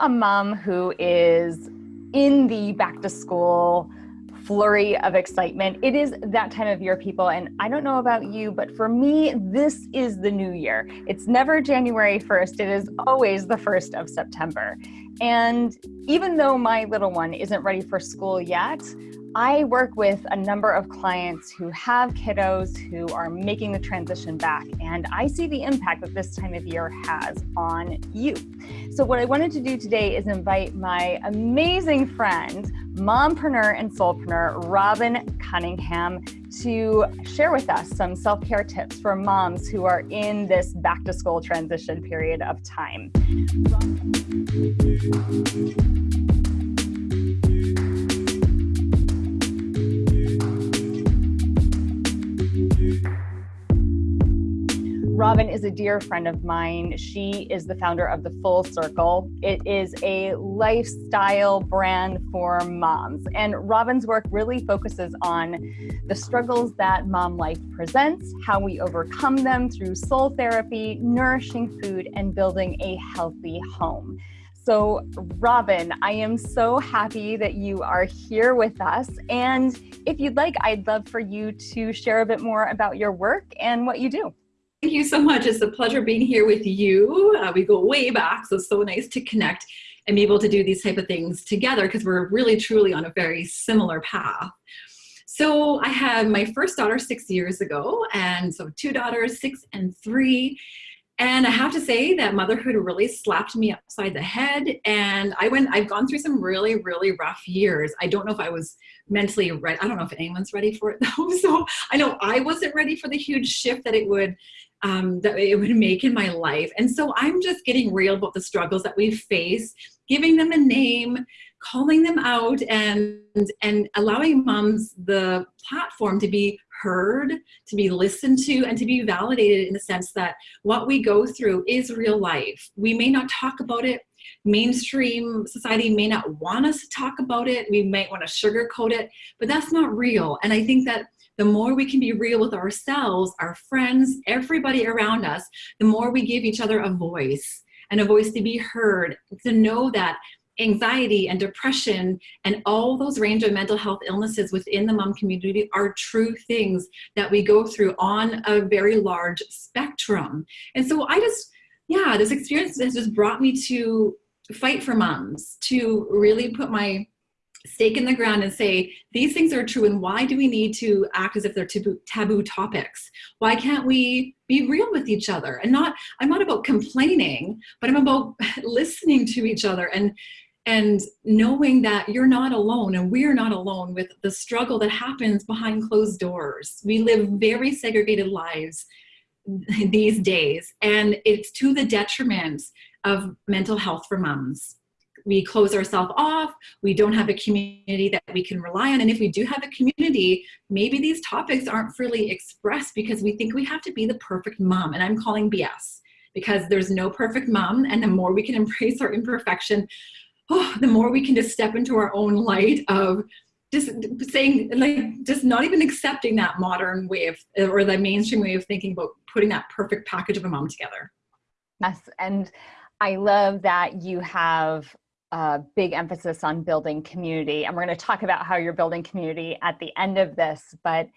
a mom who is in the back to school flurry of excitement. It is that time of year, people, and I don't know about you, but for me, this is the new year. It's never January 1st, it is always the 1st of September. And even though my little one isn't ready for school yet, I work with a number of clients who have kiddos who are making the transition back, and I see the impact that this time of year has on you. So, what I wanted to do today is invite my amazing friend, mompreneur and soulpreneur, Robin Cunningham, to share with us some self care tips for moms who are in this back to school transition period of time. Is a dear friend of mine. She is the founder of The Full Circle. It is a lifestyle brand for moms. And Robin's work really focuses on the struggles that mom life presents, how we overcome them through soul therapy, nourishing food, and building a healthy home. So, Robin, I am so happy that you are here with us. And if you'd like, I'd love for you to share a bit more about your work and what you do. Thank you so much. It's a pleasure being here with you. Uh, we go way back, so it's so nice to connect and be able to do these type of things together because we're really truly on a very similar path. So I had my first daughter six years ago, and so two daughters, six and three. And I have to say that motherhood really slapped me upside the head. And I went, I've gone through some really, really rough years. I don't know if I was mentally ready. I don't know if anyone's ready for it though. So I know I wasn't ready for the huge shift that it would um, that it would make in my life. And so I'm just getting real about the struggles that we face, giving them a name, calling them out, and and allowing moms the platform to be heard, to be listened to, and to be validated in the sense that what we go through is real life. We may not talk about it. Mainstream society may not want us to talk about it. We might want to sugarcoat it, but that's not real. And I think that the more we can be real with ourselves, our friends, everybody around us, the more we give each other a voice and a voice to be heard, to know that anxiety and depression and all those range of mental health illnesses within the mom community are true things that we go through on a very large spectrum. And so I just, yeah, this experience has just brought me to fight for moms, to really put my stake in the ground and say these things are true and why do we need to act as if they're taboo, taboo topics? Why can't we be real with each other? And not i'm not about complaining but i'm about listening to each other and and knowing that you're not alone and we're not alone with the struggle that happens behind closed doors. We live very segregated lives these days and it's to the detriment of mental health for moms we close ourselves off we don't have a community that we can rely on and if we do have a community maybe these topics aren't freely expressed because we think we have to be the perfect mom and i'm calling bs because there's no perfect mom and the more we can embrace our imperfection oh, the more we can just step into our own light of just saying like just not even accepting that modern way of or the mainstream way of thinking about putting that perfect package of a mom together. Yes and i love that you have a big emphasis on building community. And we're going to talk about how you're building community at the end of this. But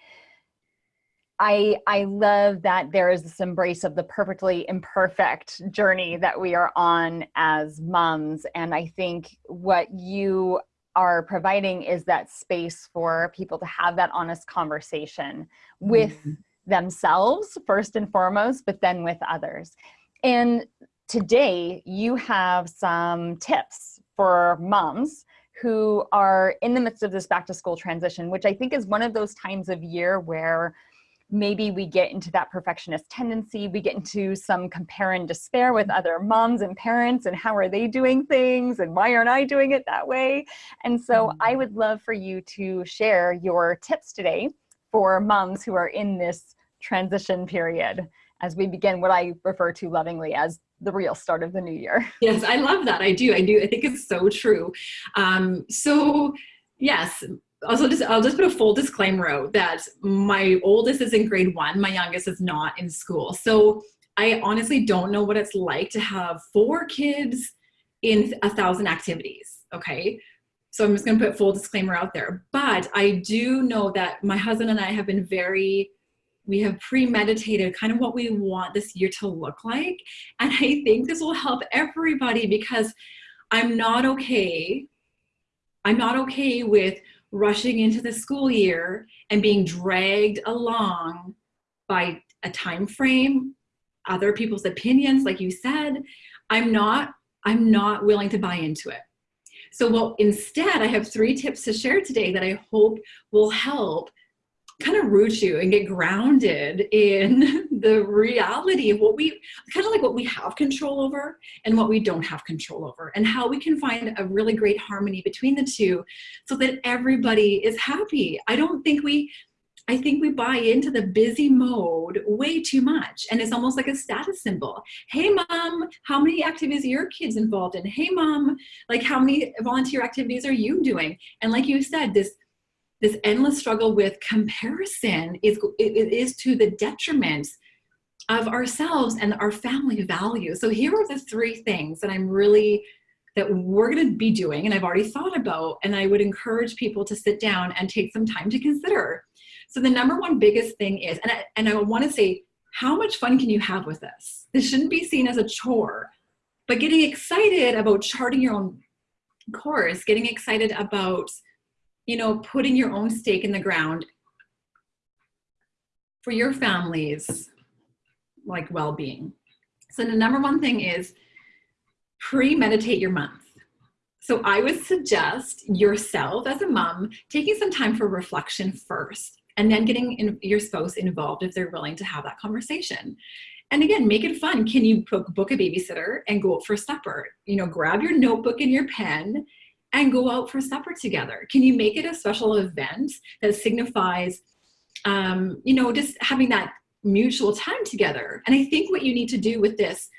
I, I love that there is this embrace of the perfectly imperfect journey that we are on as moms. And I think what you are providing is that space for people to have that honest conversation with mm-hmm. themselves, first and foremost, but then with others. And today you have some tips for moms who are in the midst of this back to school transition, which I think is one of those times of year where maybe we get into that perfectionist tendency, we get into some compare and despair with other moms and parents and how are they doing things and why aren't I doing it that way? And so mm-hmm. I would love for you to share your tips today for moms who are in this transition period as we begin what I refer to lovingly as the real start of the new year. Yes, I love that. I do. I do. I think it's so true. Um, so yes, also just I'll just put a full disclaimer out that my oldest is in grade one, my youngest is not in school. So I honestly don't know what it's like to have four kids in a thousand activities, okay? So I'm just gonna put full disclaimer out there. But I do know that my husband and I have been very, we have premeditated kind of what we want this year to look like. And I think this will help everybody because I'm not okay. I'm not okay with rushing into the school year and being dragged along by a time frame, other people's opinions, like you said. I'm not, I'm not willing to buy into it. So well, instead, I have three tips to share today that I hope will help kind of root you and get grounded in the reality of what we kind of like what we have control over and what we don't have control over and how we can find a really great harmony between the two so that everybody is happy i don't think we I think we buy into the busy mode way too much. And it's almost like a status symbol. Hey mom, how many activities are your kids involved in? Hey mom, like how many volunteer activities are you doing? And like you said, this this endless struggle with comparison is, it is to the detriment of ourselves and our family values. So here are the three things that I'm really, that we're gonna be doing and I've already thought about and I would encourage people to sit down and take some time to consider. So the number one biggest thing is, and I, and I wanna say, how much fun can you have with this? This shouldn't be seen as a chore, but getting excited about charting your own course, getting excited about you know, putting your own stake in the ground for your family's like well-being. So the number one thing is premeditate your month. So I would suggest yourself as a mom taking some time for reflection first and then getting in, your spouse involved if they're willing to have that conversation. And again, make it fun. Can you book, book a babysitter and go out for supper? You know, grab your notebook and your pen and go out for supper together? Can you make it a special event that signifies, um, you know, just having that mutual time together? And I think what you need to do with this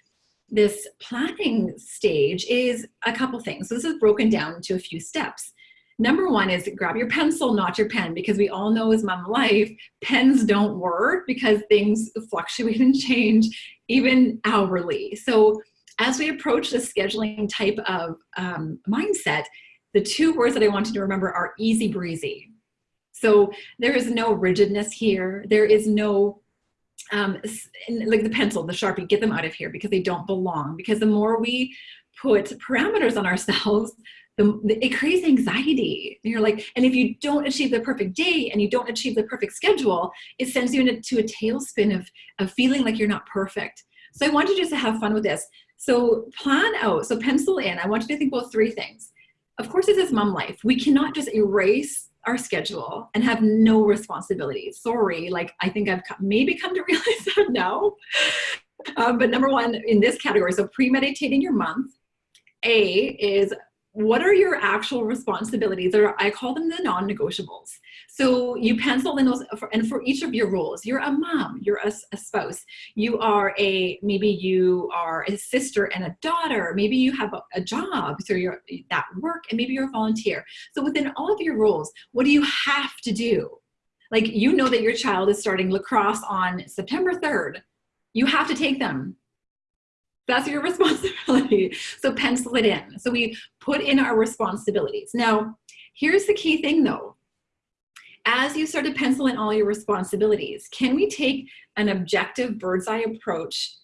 this planning stage is a couple things. So this is broken down into a few steps. Number one is grab your pencil, not your pen, because we all know as mom life, pens don't work because things fluctuate and change even hourly. So as we approach the scheduling type of um, mindset, the two words that I want you to remember are easy breezy. So there is no rigidness here. There is no, um, like the pencil, the Sharpie, get them out of here because they don't belong. Because the more we put parameters on ourselves, the, it creates anxiety. And you're like, and if you don't achieve the perfect day and you don't achieve the perfect schedule, it sends you into a tailspin of, of feeling like you're not perfect. So I want you just to have fun with this. So plan out, so pencil in, I want you to think about three things. Of course, this is mom life. We cannot just erase our schedule and have no responsibilities. Sorry, like I think I've maybe come to realize that now. Um, but number one in this category, so premeditating your month, A is what are your actual responsibilities or i call them the non-negotiables. So you pencil in those and for each of your roles you're a mom you're a, a, spouse. You are a maybe you are a sister and a daughter. Maybe you have a, a job so you're that work and maybe you're a volunteer. So within all of your roles what do you have to do? Like you know that your child is starting lacrosse on september 3rd you have to take them that's your responsibility. So pencil it in. So we put in our responsibilities. Now, here's the key thing though. As you start to pencil in all your responsibilities, can we take an objective bird's eye approach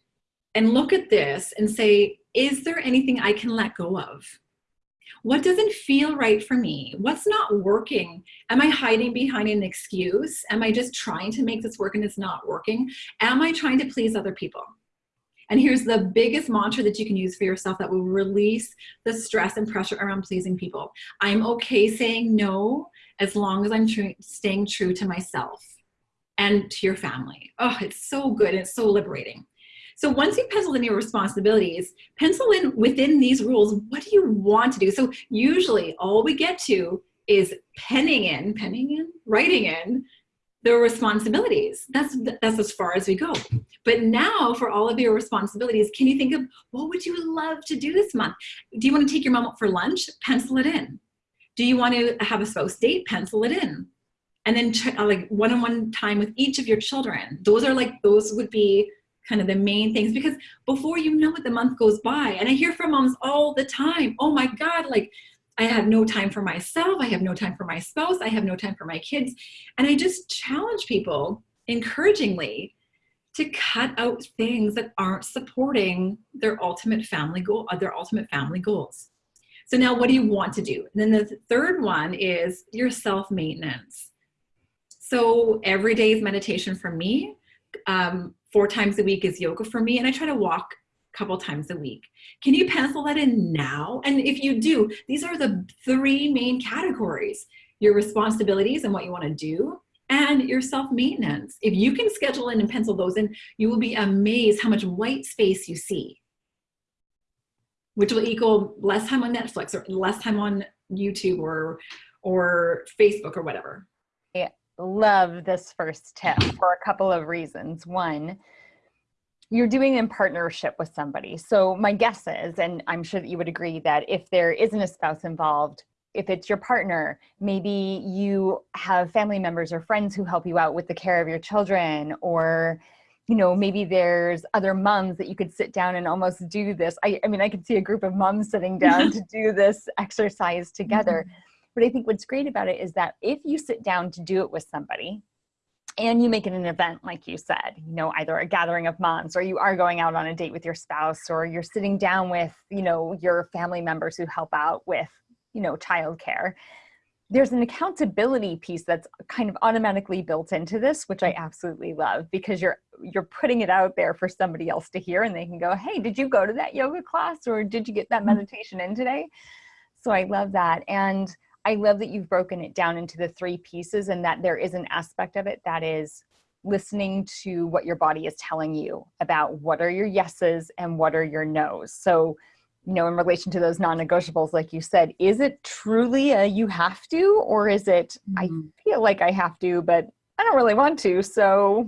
and look at this and say, is there anything I can let go of? What doesn't feel right for me? What's not working? Am I hiding behind an excuse? Am I just trying to make this work and it's not working? Am I trying to please other people? And here's the biggest mantra that you can use for yourself that will release the stress and pressure around pleasing people. I'm okay saying no as long as I'm tr staying true to myself and to your family. Oh, it's so good. It's so liberating. So once you've penciled in your responsibilities, pencil in within these rules, what do you want to do? So usually all we get to is penning in, penning in, writing in their responsibilities. That's, that's as far as we go. But now for all of your responsibilities, can you think of what would you love to do this month? Do you want to take your mom out for lunch? Pencil it in. Do you want to have a spouse date? Pencil it in. And then uh, like one-on-one -on -one time with each of your children. Those are like, those would be kind of the main things because before you know it, the month goes by. And I hear from moms all the time, oh my God, like I have no time for myself. I have no time for my spouse. I have no time for my kids. And I just challenge people encouragingly to cut out things that aren't supporting their ultimate family goal, their ultimate family goals. So now what do you want to do? And then the third one is your self-maintenance. So every day is meditation for me. Um, four times a week is yoga for me. And I try to walk couple times a week. Can you pencil that in now? And if you do, these are the three main categories. Your responsibilities and what you want to do, and your self-maintenance. If you can schedule in and pencil those in, you will be amazed how much white space you see, which will equal less time on Netflix or less time on YouTube or, or Facebook or whatever. I love this first tip for a couple of reasons. One, you're doing in partnership with somebody. So my guess is, and I'm sure that you would agree that if there isn't a spouse involved, if it's your partner, maybe you have family members or friends who help you out with the care of your children or you know, maybe there's other moms that you could sit down and almost do this. I, I mean, I could see a group of moms sitting down to do this exercise together. Mm -hmm. But I think what's great about it is that if you sit down to do it with somebody and you make it an event, like you said, you know, either a gathering of moms or you are going out on a date with your spouse or you're sitting down with, you know, your family members who help out with you know, childcare. There's an accountability piece that's kind of automatically built into this, which I absolutely love because you're you're putting it out there for somebody else to hear and they can go, hey, did you go to that yoga class or did you get that mm-hmm. meditation in today? So I love that. And I love that you've broken it down into the three pieces and that there is an aspect of it that is listening to what your body is telling you about what are your yeses and what are your nos. So you know, in relation to those non-negotiables, like you said, is it truly a you have to, or is it mm -hmm. I mm-hmm. feel like I have to, but I don't really want to. So,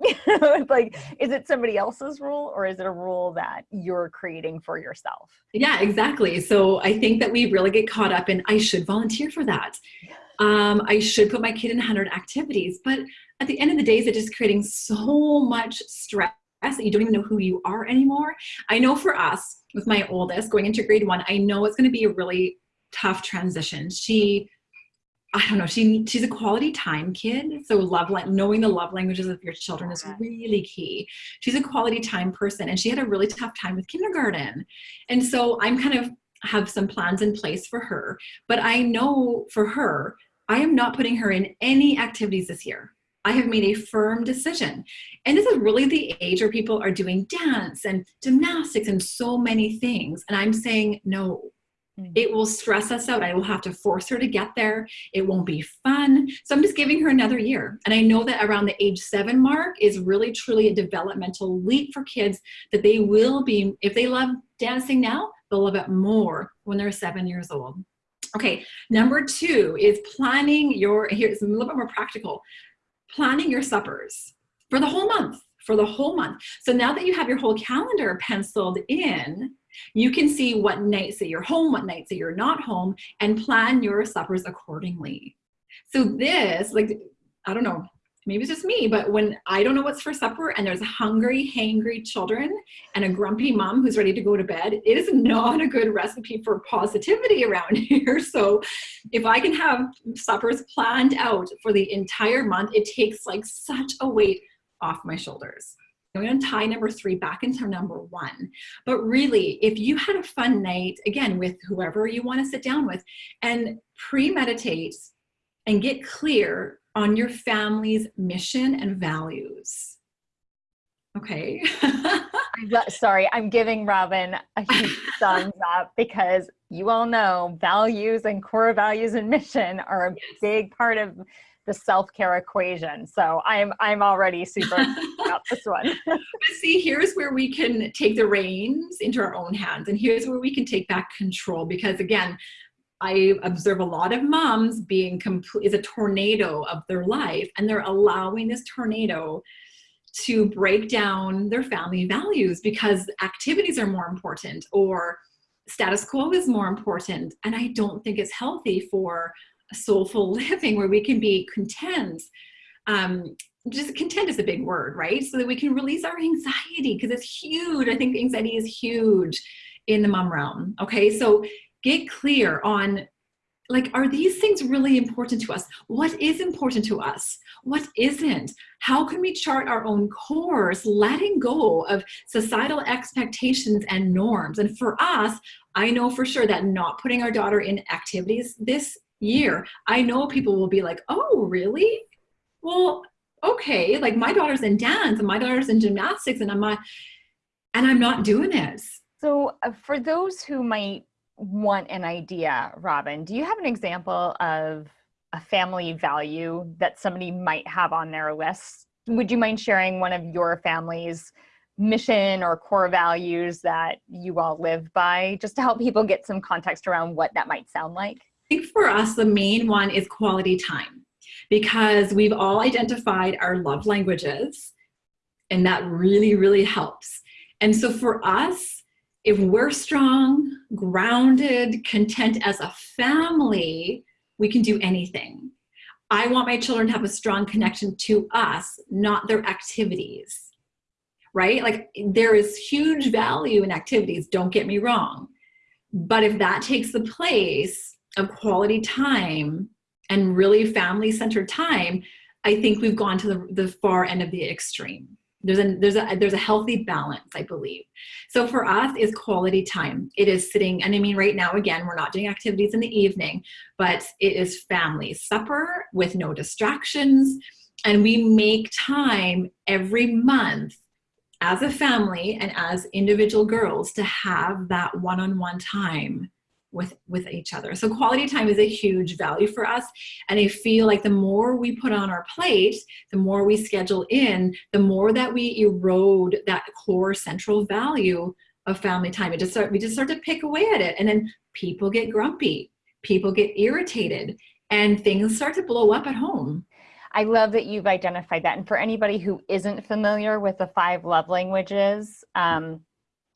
it's like, is it somebody else's rule, or is it a rule that you're creating for yourself? Yeah, exactly. So I think that we really get caught up in I should volunteer for that. Um, I should put my kid in 100 activities, but at the end of the day, it's just creating so much stress that you don't even know who you are anymore. I know for us, with my oldest going into grade one, I know it's going to be a really tough transition. She, I don't know, she she's a quality time kid. So love, knowing the love languages of your children is really key. She's a quality time person and she had a really tough time with kindergarten. And so I'm kind of have some plans in place for her, but I know for her, I am not putting her in any activities this year. I have made a firm decision. And this is really the age where people are doing dance and gymnastics and so many things. And I'm saying, no. Mm. it will stress us out. I will have to force her to get there. It won't be fun. So I'm just giving her another year. And I know that around the age seven mark is really truly a developmental leap for kids that they will be, if they love dancing now, they'll love it more when they're seven years old. Okay, number two is planning your, here's a little bit more practical planning your suppers for the whole month, for the whole month. So now that you have your whole calendar penciled in, you can see what nights that you're home, what nights that you're not home, and plan your suppers accordingly. So this, like, I don't know, maybe it's just me, but when I don't know what's for supper and there's hungry, hangry children and a grumpy mom who's ready to go to bed, it is not a good recipe for positivity around here. So if I can have suppers planned out for the entire month, it takes like such a weight off my shoulders. I'm going to tie number three back into number one. But really, if you had a fun night, again, with whoever you want to sit down with, and pre-meditate and get clear on your family's mission and values. Okay. Sorry, I'm giving Robin a huge thumbs up because you all know values and core values and mission are a yes. big part of the self-care equation. So I'm I'm already super about this one. but see, here's where we can take the reins into our own hands and here's where we can take back control because again, I observe a lot of moms being complete is a tornado of their life and they're allowing this tornado to break down their family values because activities are more important or status quo is more important. And I don't think it's healthy for soulful living where we can be content. Um, just content is a big word, right? So that we can release our anxiety because it's huge. I think anxiety is huge in the mom realm. Okay, so get clear on like, are these things really important to us? What is important to us? What isn't? How can we chart our own course, letting go of societal expectations and norms? And for us, I know for sure that not putting our daughter in activities this year, I know people will be like, oh, really? Well, okay, like my daughter's in dance and my daughter's in gymnastics and I'm not, and I'm not doing this. So uh, for those who might want an idea, Robin, do you have an example of a family value that somebody might have on their list? Would you mind sharing one of your family's mission or core values that you all live by, just to help people get some context around what that might sound like? I think for us, the main one is quality time because we've all identified our love languages and that really, really helps. And so for us, if we're strong, grounded, content as a family, we can do anything. I want my children to have a strong connection to us, not their activities, right? Like there is huge value in activities, don't get me wrong. But if that takes the place of quality time and really family-centered time, I think we've gone to the, the far end of the extreme. There's a, there's, a, there's a healthy balance, I believe. So for us is quality time. It is sitting, and I mean right now, again, we're not doing activities in the evening, but it is family supper with no distractions. And we make time every month as a family and as individual girls to have that one-on-one -on -one time with with each other. So quality time is a huge value for us. And i feel like the more we put on our plate the more we schedule in the more that we erode that core central value of family time. It just start we just start to pick away at it. And then people get grumpy. People get irritated. And things start to blow up at home. I love that you've identified that. And for anybody who isn't familiar with the five love languages, um,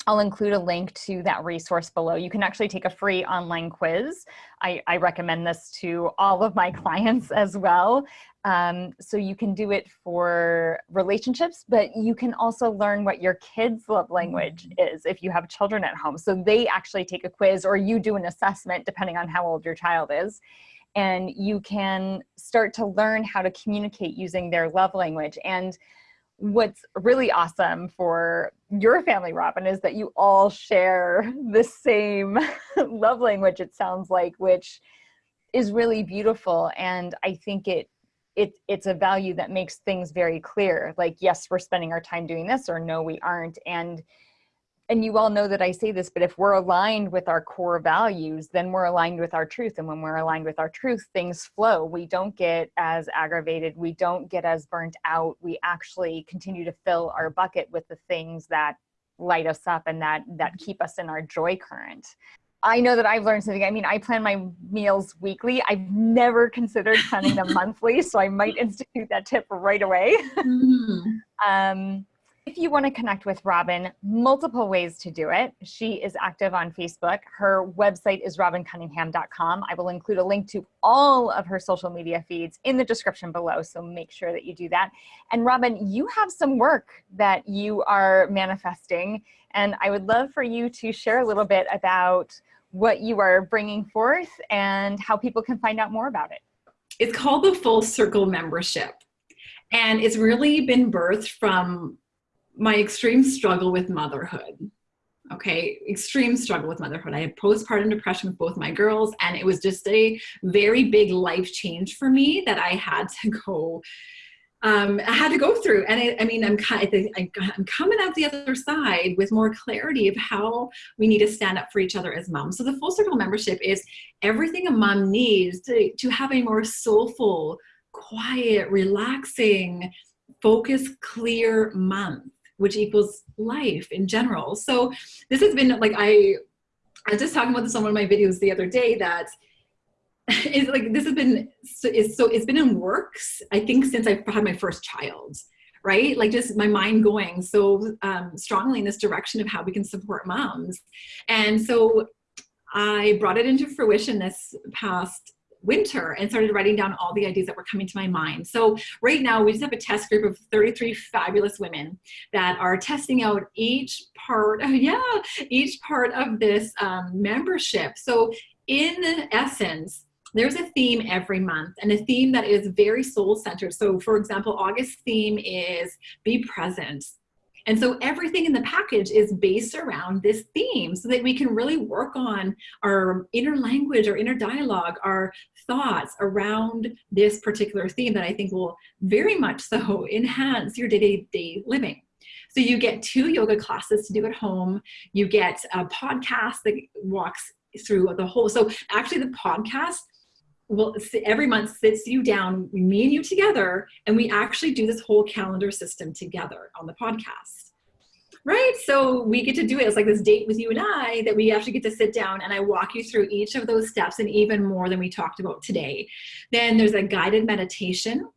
I'll include a link to that resource below. You can actually take a free online quiz. I, I recommend this to all of my clients as well. Um, so you can do it for relationships, but you can also learn what your kids' love language mm-hmm. is if you have children at home. So they actually take a quiz or you do an assessment depending on how old your child is. And you can start to learn how to communicate using their love language. And what's really awesome for your family, Robin, is that you all share the same love language, it sounds like, which is really beautiful. And I think it it, it's a value that makes things very clear. Like, yes, we're spending our time doing this, or no, we aren't. And and you all know that I say this, but if we're aligned with our core values, then we're aligned with our truth. And when we're aligned with our truth, things flow. We don't get as aggravated. We don't get as burnt out. We actually continue to fill our bucket with the things that light us up and that, that keep us in our joy current. I know that I've learned something. I mean, I plan my meals weekly. I've never considered planning them monthly, so I might institute that tip right away. Mm. um, if you want to connect with Robin, multiple ways to do it. She is active on Facebook. Her website is robincunningham.com. I will include a link to all of her social media feeds in the description below, so make sure that you do that. And Robin, you have some work that you are manifesting, and I would love for you to share a little bit about what you are bringing forth and how people can find out more about it. It's called the Full Circle Membership. And it's really been birthed from my extreme struggle with motherhood. Okay, extreme struggle with motherhood. I had postpartum depression with both my girls, and it was just a very big life change for me that I had to go. Um, I had to go through, and I, I mean, I'm I'm coming out the other side with more clarity of how we need to stand up for each other as moms. So the full circle membership is everything a mom needs to to have a more soulful, quiet, relaxing, focus, clear month which equals life in general. So this has been like, I, I was just talking about this on one of my videos the other day that is like, this has been, is so it's been in works, I think since I had my first child right? Like just my mind going so um, strongly in this direction of how we can support moms. And so I brought it into fruition this past winter and started writing down all the ideas that were coming to my mind. So right now we just have a test group of 33 fabulous women that are testing out each part, yeah, each part of this um, membership. So in essence, there's a theme every month and a theme that is very soul centered. So for example, August theme is be present. And so everything in the package is based around this theme so that we can really work on our inner language, our inner dialogue, our thoughts around this particular theme that I think will very much so enhance your day-to-day -day living. So you get two yoga classes to do at home. You get a podcast that walks through the whole. So actually the podcast will every month sits you down, me and you together, and we actually do this whole calendar system together on the podcast. Right, so we get to do it. It's like this date with you and I that we actually get to sit down and I walk you through each of those steps and even more than we talked about today. Then there's a guided meditation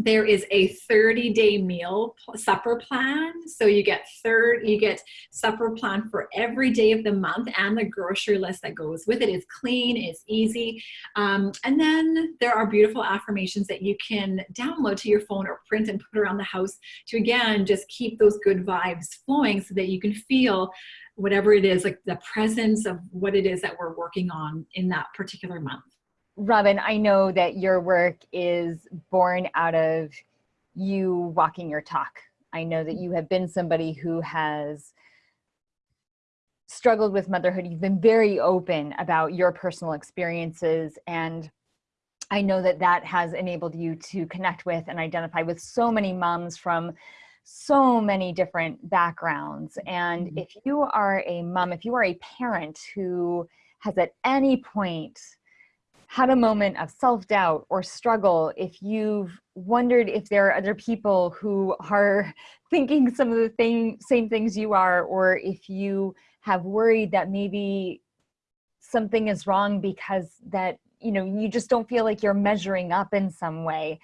there is a 30 day meal supper plan. So you get third, you get supper plan for every day of the month and the grocery list that goes with it. It's clean, it's easy. Um, and then there are beautiful affirmations that you can download to your phone or print and put around the house to again, just keep those good vibes flowing so that you can feel whatever it is, like the presence of what it is that we're working on in that particular month. Robin, I know that your work is born out of you walking your talk. I know that you have been somebody who has struggled with motherhood. You've been very open about your personal experiences and I know that that has enabled you to connect with and identify with so many moms from so many different backgrounds. And mm-hmm. if you are a mom, if you are a parent who has at any point had a moment of self-doubt or struggle, if you've wondered if there are other people who are thinking some of the thing, same things you are, or if you have worried that maybe something is wrong because that, you know, you just don't feel like you're measuring up in some way,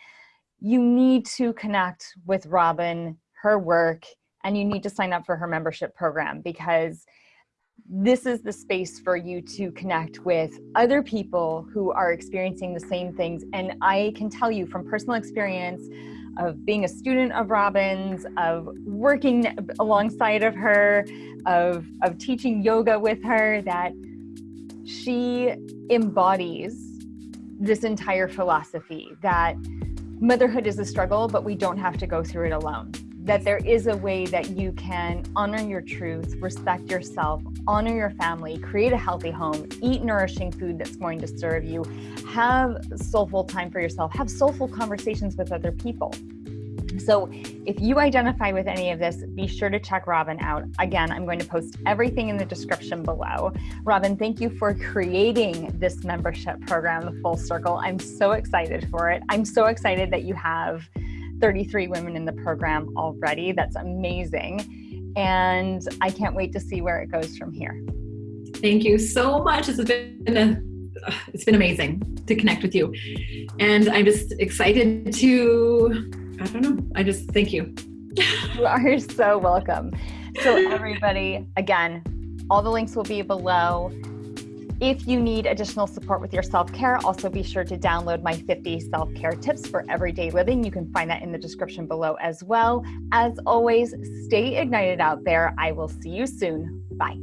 you need to connect with Robin, her work, and you need to sign up for her membership program because this is the space for you to connect with other people who are experiencing the same things. And I can tell you from personal experience of being a student of Robin's, of working alongside of her, of, of teaching yoga with her, that she embodies this entire philosophy that motherhood is a struggle, but we don't have to go through it alone that there is a way that you can honor your truth, respect yourself, honor your family, create a healthy home, eat nourishing food that's going to serve you, have soulful time for yourself, have soulful conversations with other people. So if you identify with any of this, be sure to check Robin out. Again, I'm going to post everything in the description below. Robin, thank you for creating this membership program, The Full Circle. I'm so excited for it. I'm so excited that you have 33 women in the program already. That's amazing. And I can't wait to see where it goes from here. Thank you so much. Has been a, it's been amazing to connect with you. And I'm just excited to, I don't know, I just thank you. you are so welcome. So everybody, again, all the links will be below. If you need additional support with your self-care, also be sure to download my 50 self-care tips for everyday living. You can find that in the description below as well. As always, stay ignited out there. I will see you soon. Bye.